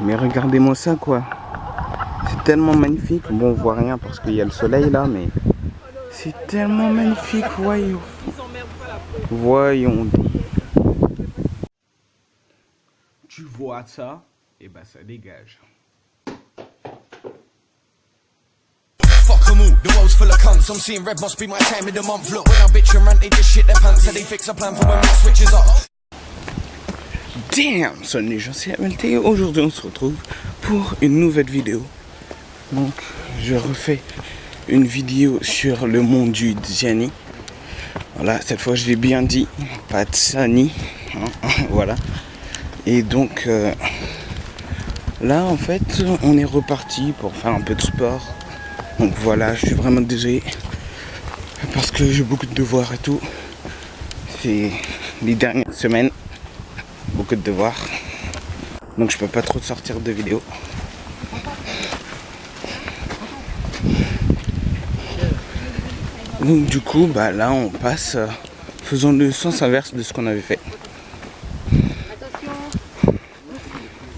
Mais regardez-moi ça quoi. C'est tellement magnifique. Bon, on voit rien parce qu'il y a le soleil là, mais c'est tellement magnifique. Voyons. Voyons. Tu vois ça? Et eh ben ça dégage. Fuck them all, the world's full of cunts. I'm seeing red must be my time of the month. Look, when I bitch and rant, they just shit their pants. So they fix a plan for when it switches up. Damn, salut les gens, c'est MLT. Aujourd'hui, on se retrouve pour une nouvelle vidéo. Donc, je refais une vidéo sur le monde du Diani. Voilà, cette fois, je l'ai bien dit, pas de Sani. Voilà. Et donc, euh, là, en fait, on est reparti pour faire un peu de sport. Donc voilà, je suis vraiment désolé. Parce que j'ai beaucoup de devoirs et tout. C'est les dernières semaines. De devoirs. Donc je peux pas trop sortir de vidéos. Donc du coup, bah là on passe, euh, faisons le sens inverse de ce qu'on avait fait.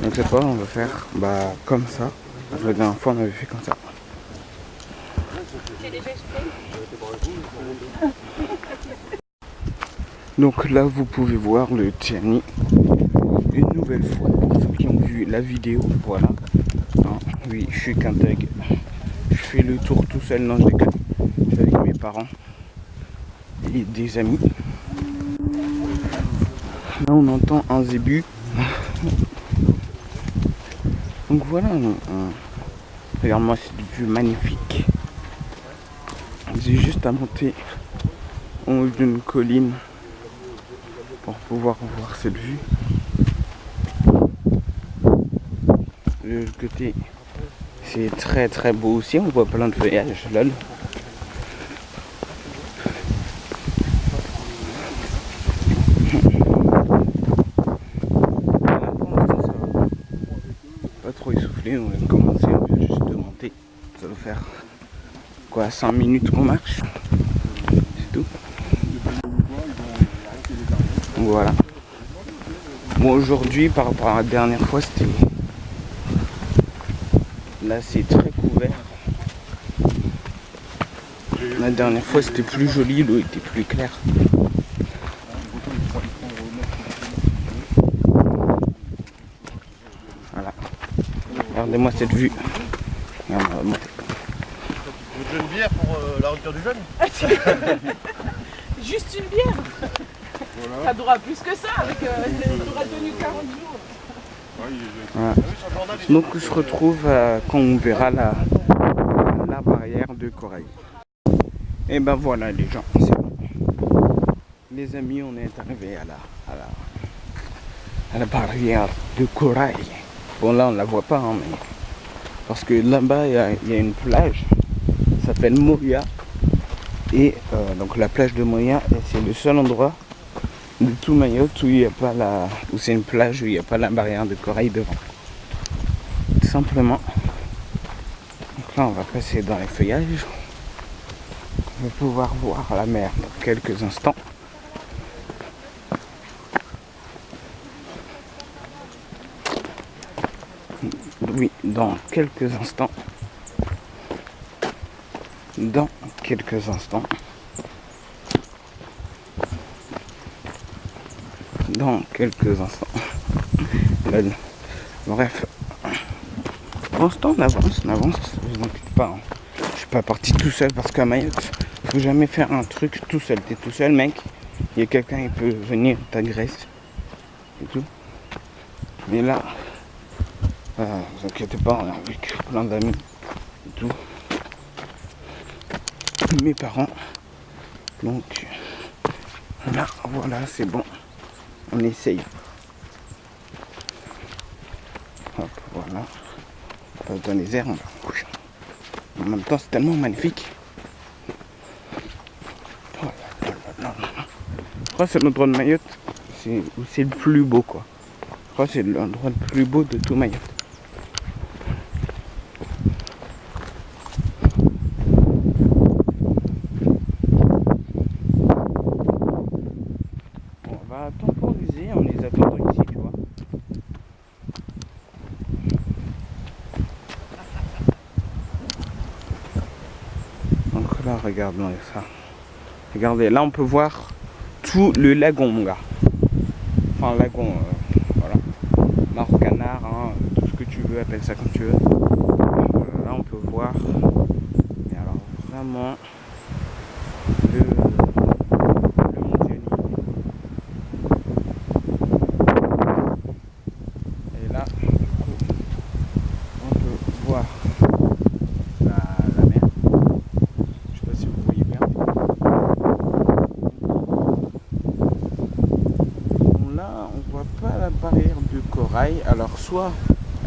Donc cette fois on va faire bah comme ça. La dernière fois on avait fait comme ça. Donc là, vous pouvez voir le Tiani une nouvelle fois. Ceux qui ont vu la vidéo, voilà. Hein, oui, je suis qu'un thug. Je fais le tour tout seul, non, je déconne. Je suis avec mes parents et des amis. Là, on entend un zébu. Donc voilà, regarde-moi cette vue magnifique. J'ai juste à monter en haut d'une colline pour pouvoir voir cette vue. De côté, c'est très très beau aussi, on voit plein de feuillages, lol. Pas trop essoufflé, on de commencer, juste de monter. Ça va faire quoi 5 minutes qu'on marche? C'est tout. Voilà. Bon aujourd'hui par rapport à la dernière fois c'était. Là c'est très couvert. La dernière fois c'était plus joli, l'eau était plus claire. Voilà. Regardez-moi cette vue. Vous une bière pour euh, la rupture du jeûne Juste une bière Ça durera plus que ça, avec, euh, aura tenu 40 jours. Ah Donc on se retrouve euh, quand on verra la, barrière de corail. Et ben voilà les gens, c'est bon. Les amis, on est arrivé à la, barrière de corail. Bon là on la voit pas, hein, mais parce que là-bas il y, y, a une plage s'appelle Moria. Et euh, donc la plage de Moria, c'est le seul endroit de tout Mayotte où il n'y a pas la. où c'est une plage où il n'y a pas la barrière de corail devant. Tout simplement. Donc là on va passer dans les feuillages. On va pouvoir voir la mer dans quelques instants. Oui, dans quelques instants dans quelques instants. Dans quelques instants. Bref. Pour l'instant, on avance, on avance. Je pas. Hein. Je suis pas parti tout seul parce qu'à Mayotte, faut jamais faire un truc tout seul. T'es tout seul, mec. Il y a quelqu'un qui peut venir t'agresser et tout. Mais là, euh, vous inquiétez pas, on est avec plein d'amis et tout mes parents. Donc là, voilà, c'est bon. On essaye. Voilà. Dans les airs, En même temps, c'est tellement magnifique. Je crois que c'est l'endroit de Mayotte c'est le plus beau, quoi. Je crois que c'est l'endroit le plus beau de tout Mayotte. temporiser en les attendant ici, tu vois. Regardez ça. Regardez, là on peut voir tout le lagon, mon gars. Enfin, lagon, euh, voilà. Mort canard, hein, tout ce que tu veux, appelle ça comme tu veux. Voilà, là on peut voir. Et alors, vraiment, le, le Montiani. Et là, du coup, on peut voir la, la mer. Je sais pas si vous voyez bien. Bon, là, on voit la barrière de corail. Alors, soit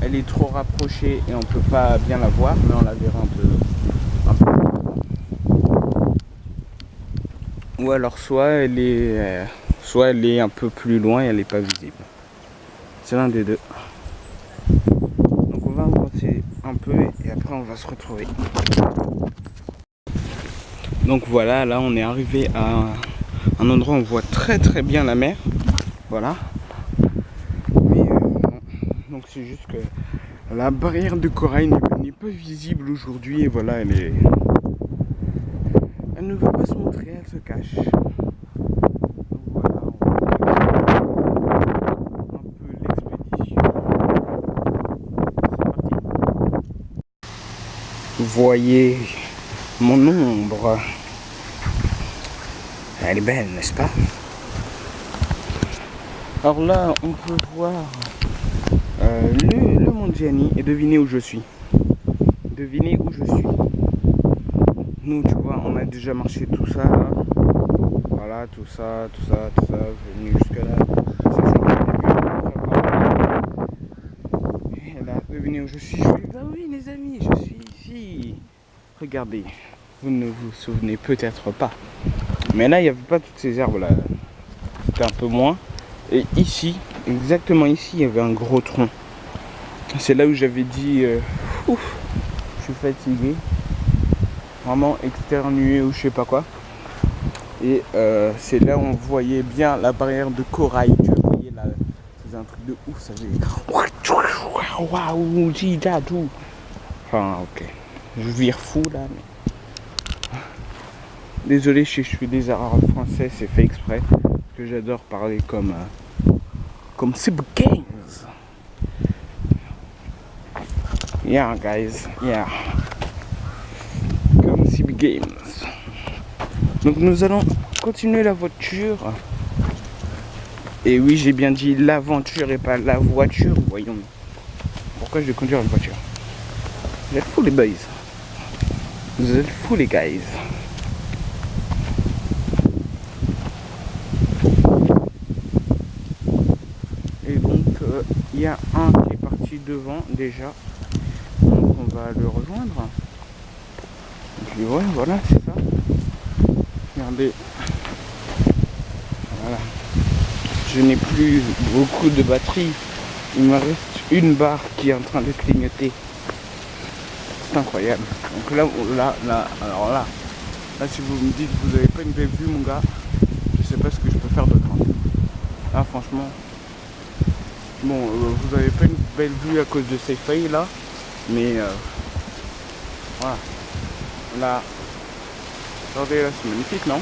elle est trop rapprochée et on peut pas bien la voir, mais on la verra un peu. un peu. Ou alors, soit elle est, euh, soit elle est un peu plus loin et elle est pas visible. C'est l'un des deux. Donc, on va avancer un peu et après, on va se retrouver. Donc voilà, là on est arrivé à un endroit où on voit très très bien la mer. Voilà. Mais euh, non. donc c'est juste que la barrière de corail n'est pas visible aujourd'hui et voilà, elle est. Elle ne va pas se montrer, elle se cache. Voyez mon ombre. Elle est belle, n'est-ce pas? Alors là, on peut voir euh, le, le Mont Gianni et deviner où je suis. Devinez où je suis. Nous, tu vois, on a déjà marché tout ça là. Voilà, tout ça, tout ça, tout ça, venu jusque là. Et là, devinez où je suis. Je suis. Bah oui, les amis, je suis ici. Regardez, vous ne vous souvenez peut-être pas. Mais là, il n'y avait pas toutes ces herbes là. C'était un peu moins. Et ici, exactement ici, il y avait un gros tronc. C'est là où j'avais dit, euh, ouf, je suis fatigué. Vraiment externué ou je sais pas quoi. Et euh, c'est là où on voyait bien la barrière de corail. Tu voyez là, c'est un truc de ouf. Ça faisait waouh, tout. Enfin, ok. Je vire fou là. Mais... Désolé je suis des erreurs français, c'est fait exprès. Que j'adore parler comme euh, comme Games. Yeah, guys, yeah. Comme Sib Games. Donc nous allons continuer la voiture. Et oui, j'ai bien dit l'aventure et pas la voiture. Voyons. Pourquoi je vais conduire une voiture? Vous êtes fous les boys. Vous êtes fous les guys. Et donc, euh, il y a un qui est parti devant déjà. Donc, on va le rejoindre. Et puis, ouais, voilà, c'est ça. Regardez. Voilà. Je n'ai plus beaucoup de batterie. Il me reste une barre qui est en train de clignoter. C'est incroyable. Donc là, là, là, alors là, là, si vous me dites que vous n'avez pas une belle vue, mon gars, je sais pas ce que je peux faire d'autre. hein. Là, franchement, bon, euh, vous n'avez pas une belle vue à cause de ces feuilles là, mais euh, voilà. Là, regardez là, c'est magnifique, non?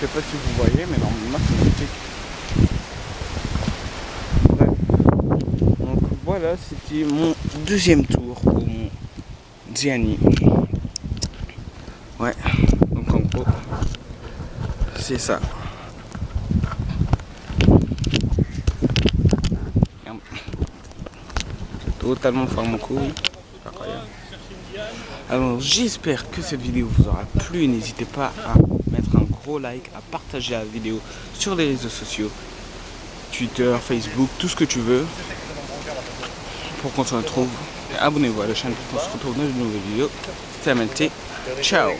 Je sais pas si vous voyez, mais normalement, c'est magnifique. Bref. Donc voilà, c'était mon deuxième tour au Mont Gianni. Ouais, donc en gros, c'est ça. Totalement. Alors j'espère que cette vidéo vous aura plu. N'hésitez pas à mettre un gros like, à partager la vidéo sur les réseaux sociaux. Twitter, Facebook, tout ce que tu veux. Pour qu'on se retrouve. Et Abonnez-vous à la chaîne pour qu'on se retrouve dans une nouvelle vidéo. C'était. Ciao